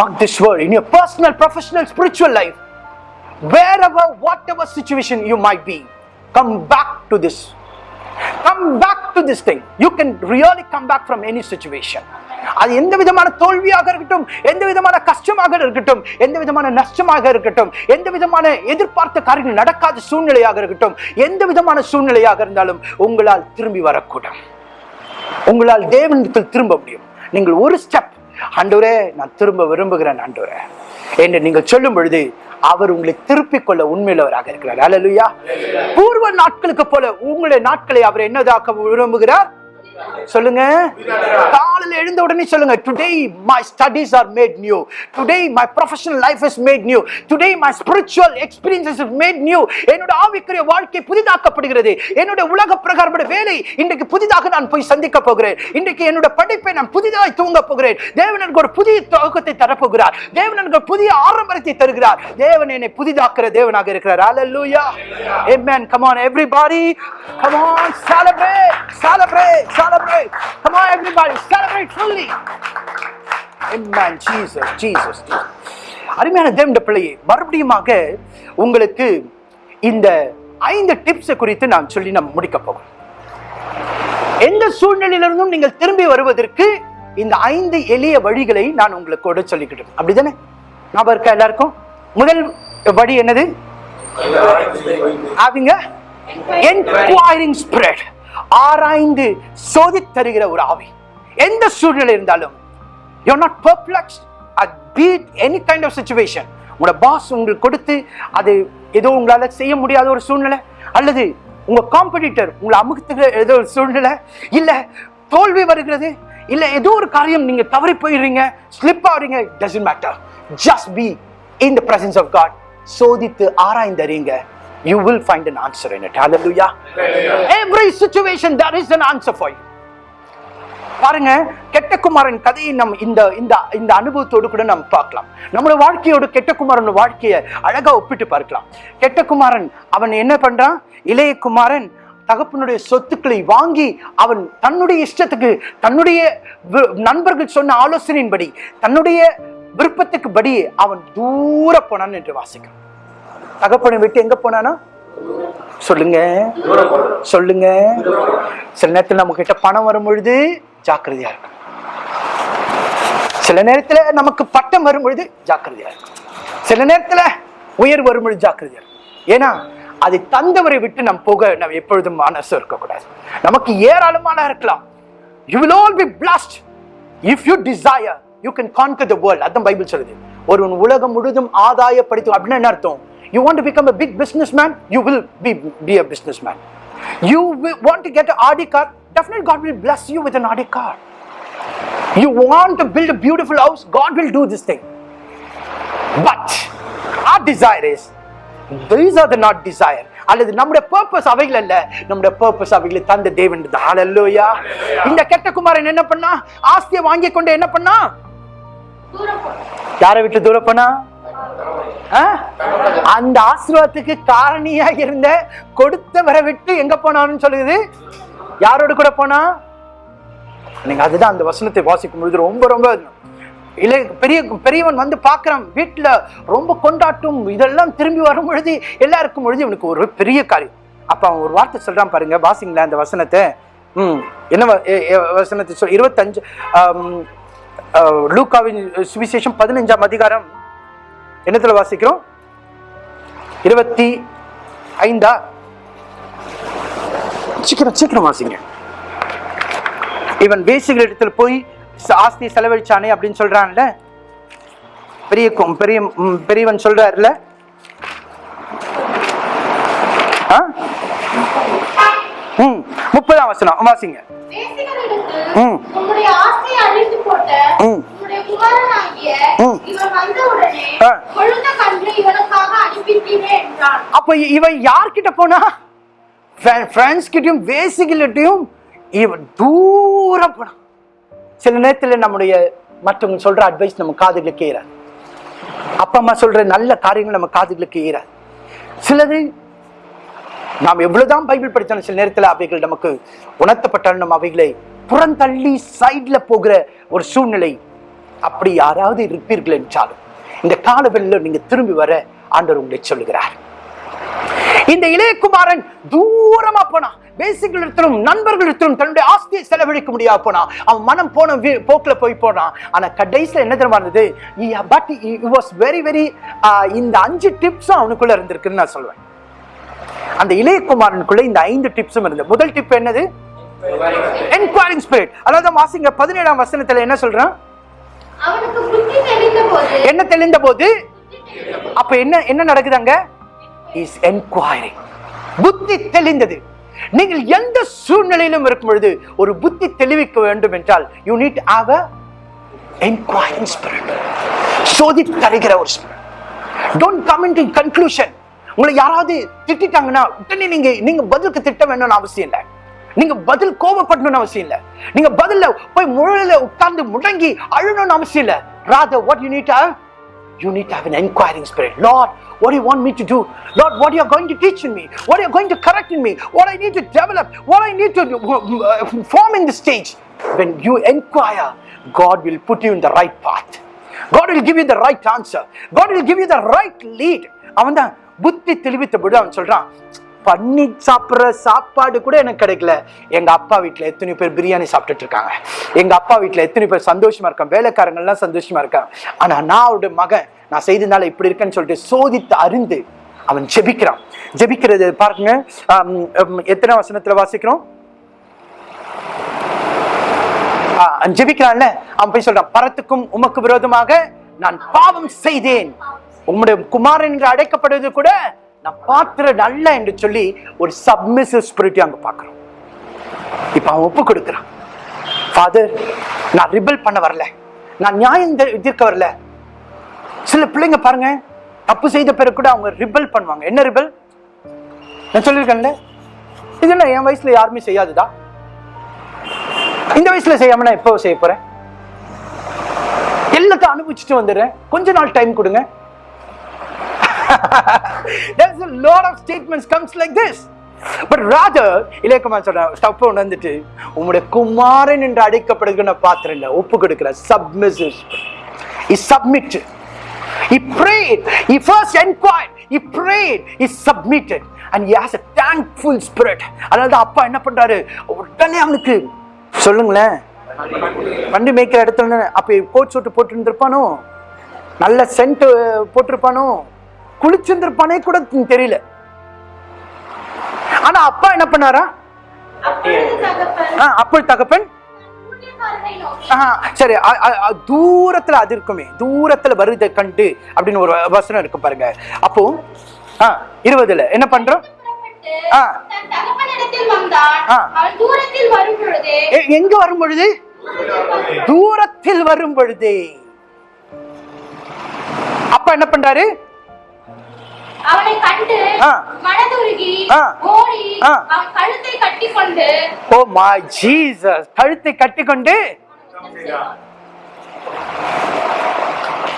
mark this word in your personal professional spiritual life wherever whatever situation you might be come back to this come back to this thing you can really come back from any situation அது எந்த விதமான தோல்வியாக இருக்கட்டும் எந்த விதமான கஷ்டமாக இருக்கட்டும் எந்த விதமான நஷ்டமாக இருக்கட்டும் எந்த விதமான எதிர்பார்த்த காரியங்கள் நடக்காத சூழ்நிலையாக இருக்கட்டும் எந்த விதமான சூழ்நிலையாக இருந்தாலும் உங்களால் திரும்பி வரக்கூடும். உங்களால் தேவனிடத்தில் திரும்ப முடியும். நீங்கள் ஒரு ஸ்டெப் ஆண்டவரே நான் திரும்ப விரும்புகிறேன் ஆண்டவரே. என்று நீங்கள் சொல்லும் பொழுது அவர் உங்களை திருப்பிக் கொள்ள உண்மையுள்ளவராக இருக்கிறார். அல்லேலூயா பூர்வ நாட்களுக்கு போல உங்களுடைய நாட்களை அவர் என்னதாக்க விரும்புகிறார்? சொல்லுங்க. காலையில் எழுந்த உடனே சொல்லுங்க today my studies are made new today my professional life is made new today my spiritual experiences is made new என்னோட ஆவிக்குரிய வாழ்க்கை புதிதாக்கப்படுகிறது. என்னோட உலக பிரகாரப்பட வேலை இன்றைக்கு புதிதாக நான் போய் சந்திக்க போகிறேன். இன்றைக்கு என்னோட படிப்பை நான் புதிதாய் தூங்க போகிறேன். தேவன் எனக்கு ஒரு புதிய துவக்கத்தை தரப்போகிறார். தேவன் எனக்கு புதிய ஆரம்பத்தை தருகிறார். தேவன் என்னை புதிதாக்குற தேவனாக இருக்கிறார். ஹalleluya amen. Come every everybody. Come on on celebrate celebrate. Come on everybody celebrate fully amen. Jesus jesus. அருமையான தேவனுடைய பிள்ளையே மறுபடியுமாக உங்களுக்கு இந்த ஐந்து டிப்ஸ் குறித்து நான் சொல்லி நாம் முடிக்க போகிறோம். எந்த சூழ்நிலையிலிருந்தும் நீங்கள் திரும்பி வருவதற்கு இந்த ஐந்து எளிய வழிகளை நான் உங்களுக்கு கூட சொல்லிக்கிட்டேன். அப்படிதானே? ஞாபகம் இருக்கா எல்லாருக்கும்? முதல் வழி என்னது? அவங்க என்கொயரிங் ஸ்பிரிட் ஆராய்ந்து சோதித் தருகிற ஒரு ஆவி. எந்த சூழ்நிலை இருந்தாலும் you not perplex at beat any kind of situation உங்களோட பாஸ் உங்களுக்கு கொடுத்து அது ஏதோ உங்களால செய்ய முடியாத ஒரு சூழ்நிலை அல்லது உங்க காம்படிட்டர் உங்களை அமுகத்துக்கு ஏதோ ஒரு சூழ்நிலை இல்ல தோல்வி வருகிறது இல்ல ஏதோ ஒரு காரியம் நீங்க தவறி போயிடுறீங்க ஸ்லிப் ஆகுறீங்க doesn't matter just be in the presence of God சோதித்து ஆராய்ந்தறிங்க you will find an answer in it. Hallelujah. Every situation there is an answer for you. பாருங்க கெட்ட குமாரன் கதையை நம் இந்த இந்த இந்த அனுபவத்தோடு கூட நம்ம பார்க்கலாம். நம்மளோட வாழ்க்கையோட கெட்ட குமாரன் வாழ்க்கையை அழகா ஒப்பிட்டு பார்க்கலாம். கெட்ட குமாரன் அவன் என்ன பண்றான்? இளைய குமாரன் தகப்பனுடைய சொத்துக்களை வாங்கி அவன் தன்னுடைய இஷ்டத்துக்கு தன்னுடைய நண்பர்கள் சொன்ன ஆலோசனையின்படி தன்னுடைய விருப்பத்துக்கு படி அவன் தூர போனான் என்று வாசிக்கிறான் தகப்பனை விட்டு எங்க போனானா? சொல்லுங்க. சொல்லுங்க. சில நேரத்தில் நம்ம கிட்ட பணம் வரும் பொழுது ஜாக்கிரதையா இருக்கும் சில நேரத்துல நமக்கு பட்டம் வரும் பொழுது ஜாக்கிரதையா இருக்கும் சில நேரத்துல உயர் வரும் பொழுது ஜாக்கிரதையா இருக்கும் ஏன்னா அதை தந்தவரை விட்டு நம் போக நம்ம எப்பொழுதும் மனசு இருக்கக்கூடாது. நமக்கு ஏராளமான இருக்கலாம். You will all be blessed if you desire you can conquer the world அதான் பைபிள் சொல்லுது. ஒருவன் உலகம் முழுதும் ஆதாயப்படுத்தும். அப்படின்னா என்ன அர்த்தம்? You want to become a business man you will be be a business man you will want to get an Audi car definitely God will bless you with an Audi car you want to build a beautiful house God will do this thing but our desire is these are the not desire அல்லது நம்முடைய purpose அவைகள் அல்ல நம்முடைய purpose அவைகளை தந்த தேவன் ஹalleluya இந்த கெட்ட குமாரன் என்ன பண்ணா ஆஸ்தியை வாங்கி கொண்டு என்ன பண்ணா யாரை விட்டு தூரம் பண்ணா? அந்த ஆசீர்வாதத்துக்கு காரணியா இருந்த கொடுத்தவரை விட்டு எங்க போனான்னு சொல்லுது? யாரோட கூட போனா? நீங்க அதுதான் அந்த வசனத்தை வாசிக்கும் பொழுது ரொம்ப ரொம்ப இளைய பெரிய பெரியவன் வந்து பார்க்கறான். வீட்டுல ரொம்ப கொண்டாட்டும் இதெல்லாம் திரும்பி வரும் பொழுது எல்லாருக்கும் பொழுது இவனுக்கு ஒரு பெரிய காரியம். அப்ப அவன் ஒரு வார்த்தை சொல்றான் பாருங்க வாசிங்களேன் அந்த வசனத்தை. ம் என்ன வசனத்தை சொல் இருபத்தஞ்சு லூக்காவின் சுவிசேஷம் பதினஞ்சாம் அதிகாரம். என்னத்துல வாசிக்கிறோம் இருபத்தி ஐந்தா சீக்கிரம் சீக்கிரம் வாசிங்க இவன் வேசிகள் இடத்துல போய் ஆஸ்தி செலவழிச்சானே அப்படின்னு சொல்றான்ல பெரிய பெரிய பெரியவன் சொல்றாருல? ம் முப்பதாம் வசனம் வாசிங்க ம். ம். அப்ப இவன் யார்கிட்ட போனா? ஃப்ரெண்ட்ஸ் கிட்டயும் வேசிகிட்டையும் இவன் தூரம் போனான் சில நேரத்துல நம்முடைய மற்றவங்க சொல்ற அட்வைஸ் நம்ம காதுகளுக்கு ஏறாது அப்பா அம்மா சொல்ற நல்ல காரியங்கள் நம்ம காதுகளுக்கு ஏறாது சிலது நாம் எவ்வளவுதான் பைபிள் படித்தாலும் சில நேரத்துல அவைகள் நமக்கு உணர்த்தப்பட்டாலும் நம்ம அவைகளை புறந்தள்ளி சைட்ல போகிற ஒரு சூழ்நிலை அப்படி யாராவது இருப்பீர்கள் என்றாலும் இந்த காலவெளியில் நீங்க திரும்பி வர ஆண்டவர் உங்களை சொல்லுகிறார். இந்த இளையகுமாரன் தூரமா போனா பேசிகளிடத்திலும் நண்பர்களிடத்திலும் தன்னுடைய ஆஸ்தியை செலவழிக்க முடியாது போனா அவன் மனம் போன போக்கில் போக்குல போய் போனான் ஆனா கடைசியில் என்ன தெரியுமா இருந்தது? பட் வாஸ் வெரி வெரி இந்த அஞ்சு டிப்ஸும் அவனுக்குள்ள இருந்திருக்குன்னு நான் சொல்லுவேன் அந்த இளையகுமாரனுக்குள்ள இந்த ஐந்து டிப்ஸும் இருந்தது. முதல் டிப் என்னது? என்கொயரிங் ஸ்பிரிட் அதாவது வாசிங்க பதினேழாம் வசனத்துல என்ன சொல்றான்? என்ன தெளிந்த போது அப்ப என்ன என்ன நடக்குது அங்க? இஸ் என்கொயரிங் புத்தி தெளிந்தது. நீங்கள் எந்த சூழ்நிலையிலும் இருக்கும் பொழுது ஒரு புத்தி தெளிவிக்க வேண்டும் என்றால் you need have a enquiring spirit சோதி தருகிற ஒரு spirit don't come into conclusion உங்களை யாராவது திட்டிட்டாங்கன்னா உடனே நீங்க நீங்க பதிலுக்கு திட்ட வேணும்னு அவசியம் இல்லை. நீங்க பதில் கோபப்படணும்னு அவசியம் இல்லை நீங்க பதில்ல போய் முழல உட்கார்ந்து முடங்கி அழணும்னு அவசியம் இல்லை rather what you need to you need to have an inquiring spirit lord what do you want me to do lord what you are going to teach in me what you are going to correct in me what i need to develop what i need to uh, form in the stage when you inquire god will put you in the right path God will give you the right answer. God will give you the right lead. அவன் தான் புத்தி தெளிவித்த பொழுது அவன் சொல்றான் பண்ணி சாப்பிட்ற சாப்பாடு கூட எனக்கு கிடைக்கல. எங்க அப்பா வீட்டில் எத்தனை பேர் பிரியாணி சாப்பிட்டுட்டு இருக்காங்க. எங்க அப்பா வீட்டில் எத்தனை பேர் சந்தோஷமா இருக்காங்க. வேலைக்காரங்கள்லாம் சந்தோஷமாக சந்தோஷமா இருக்காங்க. ஆனா நான் அவருடைய மகன் நான் செய்ததுனால இப்படி இருக்கேன்னு சொல்லிட்டு சோதித்து அறிந்து அவன் ஜெபிக்கிறான். ஜெபிக்கிறது பாருங்க எத்தனை வசனத்துல வாசிக்கிறோம்? ஜெபிக்கிறான்ல. அவன் போய் சொல்றான் பரத்துக்கும் உமக்கு விரோதமாக நான் பாவம் செய்தேன். உம்முடைய குமாரன் என்று அழைக்கப்படுவது கூட நான் பாத்திர அல்ல என்று சொல்லி ஒரு சப்மிசிவ் ஸ்பிரிட் அங்க பார்க்கிறோம். இப்ப அவன் ஒப்பு கொடுக்கிறான். ஃபாதர் நான் ரிபல் பண்ண வரல. நான் நியாயம் தீர்க்க வரல. சில பிள்ளைங்க பாருங்க தப்பு செய்த பிறகு கூட அவங்க ரிபல் பண்ணுவாங்க. என்ன ரிபல் நான் சொல்லியிருக்கேன்ல? இது என்ன என் வயசுல யாருமே செய்யாதுதா? இந்த வயசுல செய்யாம நான் எப்போ செய்ய போறேன்? எல்லாத்தையும் அனுபவிச்சுட்டு வந்துடுறேன். கொஞ்ச நாள் டைம் கொடுங்க. There's a lot of statements comes like this. But rather, இளையகுமார் சொல்ற ஒன்று உணர்ந்துட்டு உங்களுடைய குமாரன் என்று அழைக்கப்படுகிற பாத்திரம் இல்ல ஒப்பு கொடுக்கிற சப்மிசிஸ் he submit he prayed. He first inquired he prayed. He submitted. And he has a thankful spirit. அதனால அப்பா என்ன பண்றாரு? உடனே அவனுக்கு சொல்லுங்களேன். வண்டி மேய்க்கிற இடத்துல அப்ப கோட் சூட்டு போட்டு இருந்திருப்பானோ நல்ல சென்ட் போட்டிருப்பானோ? குளிச்சிருந்திருப்பானே கூட தெரியல. ஆனா அப்பா என்ன பண்ணாரா? அப்பொழுது தகப்பன் சரி தூரத்துல அது இருக்குமே தூரத்துல வருதை கண்டு அப்படின்னு ஒரு வசனம் இருக்கு பாருங்க. அப்போ இருபதுல என்ன பண்றோம்? எங்க வரும் பொழுது தூரத்தில் வரும் பொழுதே அப்பா என்ன பண்றாரு? அவனை கண்டு. மனதுருகி. ஓடி. அவன் கழுத்தை கட்டிக்கொண்டு ஓ மை ஜீசஸ் கழுத்தை கட்டிக்கொண்டு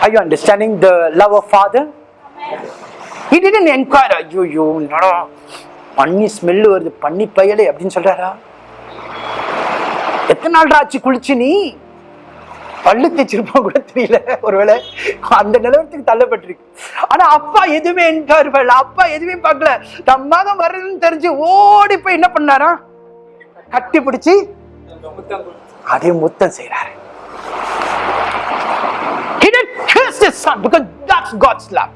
Are you understanding the love of father? He didn't inquire, ஐயோ என்னடா பண்ணி ஸ்மெல் வருது பண்ணி பயலே அப்படின்னு சொல்றாரா எத்தனை நாள் ஆச்சு குளிச்சு நீ பல்லு தேய்ச்சிருப்பா கூட தெரியல. ஒருவேளை அந்த நிலவரத்துக்கு தள்ளப்பட்டிருக்கு. ஆனா அப்பா எதுவுமே என்கார் அப்பா எதுவுமே பார்க்கல. தம் மகன் வர்றதுன்னு தெரிஞ்சு ஓடி போய் என்ன பண்ணாரா? கட்டி பிடிச்சி அதே முத்தம் செய்யறாரு He didn't curse his son because that's God's love.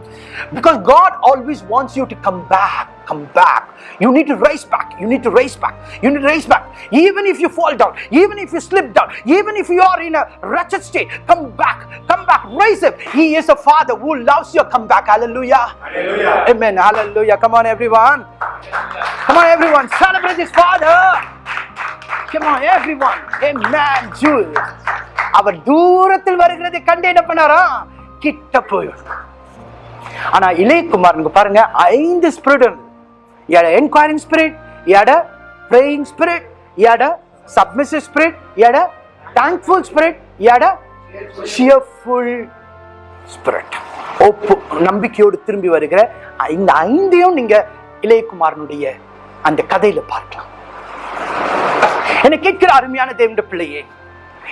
Because God always wants you to come back, come back. You need to raise back. You need to raise back. You need to raise back. Even if you fall down, even if you slip down, even if you are in a wretched state, come back, come back, raise up. He is a father who loves you. Come back. Hallelujah. Hallelujah. Amen. Hallelujah. Come on, everyone. Come on, everyone. Celebrate his father. Come on, everyone. Amen. Jules. அவர் தூரத்தில் வருகிறதை கண்டு என்ன பண்ணாரா கிட்ட போயிடும். ஆனா இளையகுமாரனுக்கு பாருங்க ஐந்து ஸ்பிரிட் எட என்கொயரிங் ஸ்பிரிட் எட பிரேயிங் ஸ்பிரிட் எட சப்மிசிவ் ஸ்பிரிட் எட தேங்க்ஃபுல் ஸ்பிரிட் எட சியர்ஃபுல் ஸ்பிரிட் ஒப்பு நம்பிக்கையோடு திரும்பி வருகிற இந்த ஐந்தையும் நீங்க இளையகுமாரனுடைய அந்த கதையில பார்க்கலாம். என்னை கேட்கிற அருமையான தேவண்ட பிள்ளையே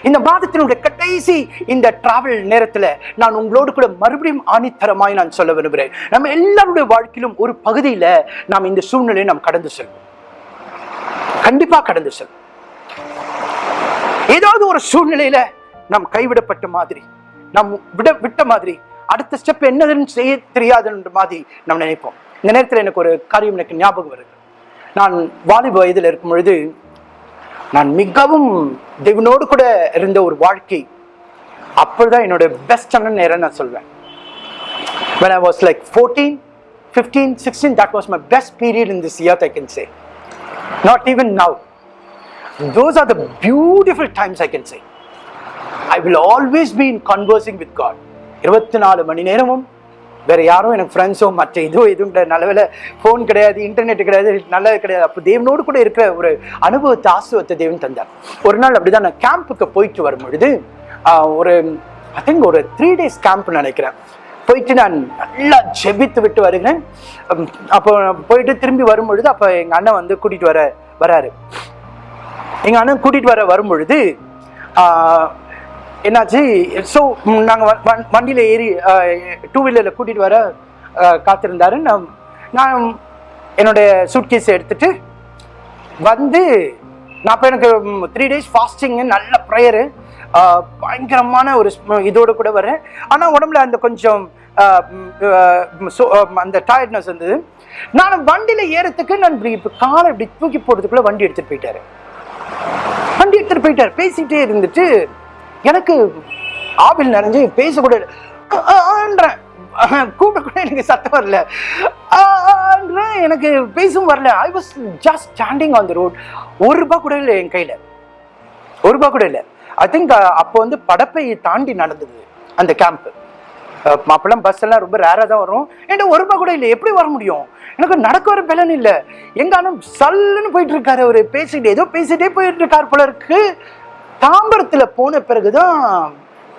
இந்த மாதத்தினுடைய கடைசி இந்த டிராவல் நேரத்தில் நான் உங்களோடு கூட மறுபடியும் ஆணித்தரமாய் நான் சொல்ல விரும்புகிறேன். நம்ம எல்லாருடைய வாழ்க்கையிலும் ஒரு பகுதியில நாம் இந்த சூழ்நிலையை நாம் கடந்து செல்வோம். கண்டிப்பாக கடந்து செல்வோம். ஏதாவது ஒரு சூழ்நிலையில நாம் கைவிடப்பட்ட மாதிரி நாம் விட விட்ட மாதிரி அடுத்த ஸ்டெப் என்னதுன்னு செய்ய தெரியாதுன்ற மாதிரி நாம் நினைப்போம். இந்த நேரத்தில் எனக்கு ஒரு காரியம் எனக்கு ஞாபகம் வருது. நான் வாலிப வயதில் இருக்கும் பொழுது நான் மிகவும் தேவனோடு கூட இருந்த ஒரு வாழ்க்கை அப்பொழுதுதான் என்னோட பெஸ்டான நேரம் நான் சொல்வேன் when I was like 14, 15, 16, that was my best period in this year, I can say. Not even now. Those are the beautiful times I can say. I will always be in conversing with God. இருபத்தி நாலு மணி நேரமும் வேற யாரும் எனக்கு ஃப்ரெண்ட்ஸோ மற்ற இதுவோ எதுவும் கிடையாது நல்ல ஃபோன் கிடையாது இன்டர்நெட் கிடையாது நல்லது கிடையாது. அப்போ தேவனோடு கூட இருக்கிற ஒரு அனுபவத்தை ஆசுவத்தை தேவன் தந்தார். ஒரு நாள் அப்படிதான் நான் கேம்புக்கு போயிட்டு வரும் பொழுது ஒரு ஐ திங்க் ஒரு த்ரீ டேஸ் கேம்ப் நினைக்கிறேன். போயிட்டு நான் நல்லா ஜெபித்து விட்டு வருகிறேன். அப்போ போயிட்டு திரும்பி வரும்பொழுது அப்போ எங்கள் அண்ணன் வந்து கூட்டிகிட்டு வர வராரு. எங்கள் அண்ணன் கூட்டிகிட்டு வர வரும்பொழுது என்னாச்சு? ஸோ நாங்கள் வண்டியில் ஏறி டூ வீலரில் கூட்டிகிட்டு வர காத்திருந்தாரு. நான் நான் என்னுடைய சூட்கேஸை எடுத்துட்டு வந்து நான் இப்போ எனக்கு த்ரீ டேஸ் ஃபாஸ்டிங்கு நல்ல ப்ரேயரு பயங்கரமான ஒரு இதோடு கூட வரேன் ஆனால் உடம்புல அந்த கொஞ்சம் அந்த டயர்ட்னஸ் இருந்தது. நான் வண்டியில் ஏறத்துக்கு நான் இப்படி இப்போ காலை இப்படி தூக்கி போடுறதுக்குள்ளே வண்டி எடுத்துகிட்டு போயிட்டாரு. வண்டி எடுத்துகிட்டு போயிட்டார். பேசிகிட்டே இருந்துட்டு எனக்கு ஆவில் நிறைஞ்சு பேசக்கூட இல்ல. கூப்பிட கூட எனக்கு சத்தம் வரல. ஆன்றேன் எனக்கு பேசவும் வரல. I was just standing on the road ஒரு ரூபாய் கூட இல்லை என் கையில். ஒரு ரூபாய் கூட இல்லை. ஐ திங்க் அப்போ வந்து படப்பை தாண்டி நடந்தது அந்த கேம்ப் அப்பெல்லாம் பஸ் எல்லாம் ரொம்ப ரேராக தான் வரும். என்கிட்ட ஒரு ரூபாய் கூட இல்லை. எப்படி வர முடியும்? எனக்கு நடக்க வர பலன் இல்லை. எங்கானும் சல்லுன்னு போயிட்டு இருக்காரு அவர். பேசிட்டு ஏதோ பேசிட்டே போயிட்டு இருக்கார் போல இருக்கு. தாம்பரத்துல போன பிறகுதான்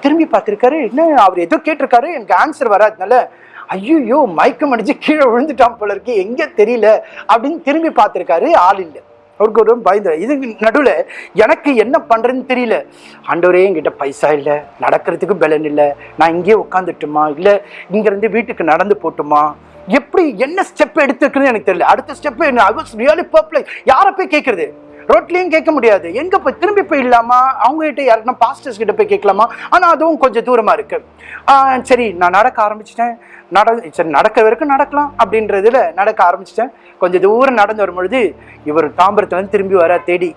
திரும்பி பார்த்திருக்காரு. என்ன அவர் ஏதோ கேட்டிருக்காரு. எனக்கு ஆன்சர் வராதனால ஐயோ மயக்கம் அடிச்சு கீழே விழுந்துட்டான் போல இருக்கு எங்க தெரியல அப்படின்னு திரும்பி பார்த்திருக்காரு. ஆள் இல்லை. அவருக்கு ஒரு பயந்து இது நடுவில் எனக்கு என்ன பண்ணுறதுன்னு தெரியல. ஆண்டவரே என்கிட்ட பைசா இல்லை. நடக்கிறதுக்கு பலன் இல்லை. நான் இங்கேயே உட்காந்துட்டுமா இல்லை இங்கேருந்து வீட்டுக்கு நடந்து போட்டுமா? எப்படி என்ன ஸ்டெப் எடுத்துருக்குன்னு எனக்கு தெரியல. அடுத்த ஸ்டெப் என்ன? ஐ வாஸ் ரியலி பர்ப்ளை யாரை போய் கேட்குறது ரோட்லேயும் கேட்க முடியாது. எங்க போய் திரும்பி போயிடலாமா அவங்க கிட்ட யாருன்னா பாஸ்டர்ஸ் கிட்ட போய் கேட்கலாமா? ஆனா அதுவும் கொஞ்சம் தூரமா இருக்கு. சரி நான் நடக்க ஆரம்பிச்சிட்டேன். நட சரி நடக்க வரைக்கும் நடக்கலாம் அப்படின்றதுல நடக்க ஆரம்பிச்சிட்டேன். கொஞ்சம் தூரம் நடந்து வரும்பொழுது இவர் தாம்பரத்துல இருந்து திரும்பி வர தேடி.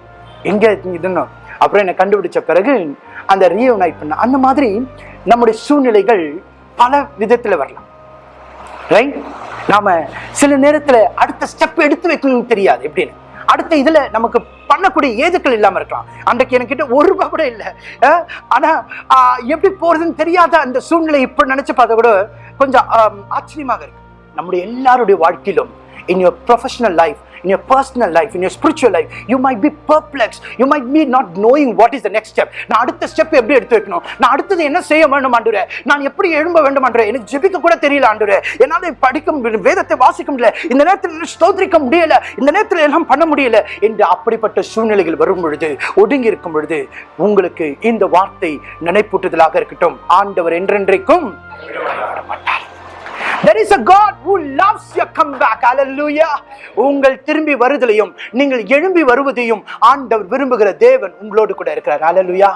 எங்க இதுன்னு? அப்புறம் என்னை கண்டுபிடிச்ச பிறகு அந்த ரீயூனைட் பண்ண அந்த மாதிரி நம்முடைய சூழ்நிலைகள் பல விதத்துல வரலாம். ரைட் நாம சில நேரத்துல அடுத்த ஸ்டெப் எடுத்து வைக்கணும்னு தெரியாது எப்படின்னு. அடுத்த இதுல நமக்கு பண்ணக்கூடிய ஏதுக்கள் இல்லாம இருக்கலாம். அன்றைக்கு என்கிட்ட ஒரு ரூபாய் கூட இல்லை. ஆனா ஆஹ், எப்படி போறதுன்னு தெரியாத அந்த சூழ்நிலை இப்ப நினைச்சு பார்த்தா கூட கொஞ்சம் ஆச்சரியமாக இருக்கு. நம்முடைய எல்லாருடைய வாழ்க்கையிலும் in your professional life in your personal life, in your spiritual life, you might be perplexed. You might be not knowing what is the next step. நான் அடுத்த ஸ்டெப் எப்படி எடுத்து வைக்கணும்? நான் அடுத்தது என்ன செய்ய வேண்டும் ஆண்டுரே நான் எப்படி எழும்ப வேண்டும் ஆண்டுரே எனக்கு ஜெபிக்க கூட தெரியல ஆண்டுரே என்னால் படிக்க வேதத்தை வாசிக்க முடியல இந்த நேரத்தில் ஸ்தோத்திரிக்க முடியல இந்த நேரத்தில் எல்லாம் பண்ண முடியல என்று அப்படிப்பட்ட சூழ்நிலைகள் வரும் பொழுது ஒடுங்கி இருக்கும் பொழுது உங்களுக்கு இந்த வார்த்தை நினைப்பூட்டுதலாக இருக்கட்டும். ஆண்டவர் என்றென்றைக்கும் மாட்டார் There is a God who loves your comeback. Hallelujah. உங்கள் திரும்பி வருதலையும் நீங்கள் எழும்பி வருவதையும் ஆண்டவர் விரும்புகிற தேவன் உங்களோடு கூட இருக்கிறார் Hallelujah.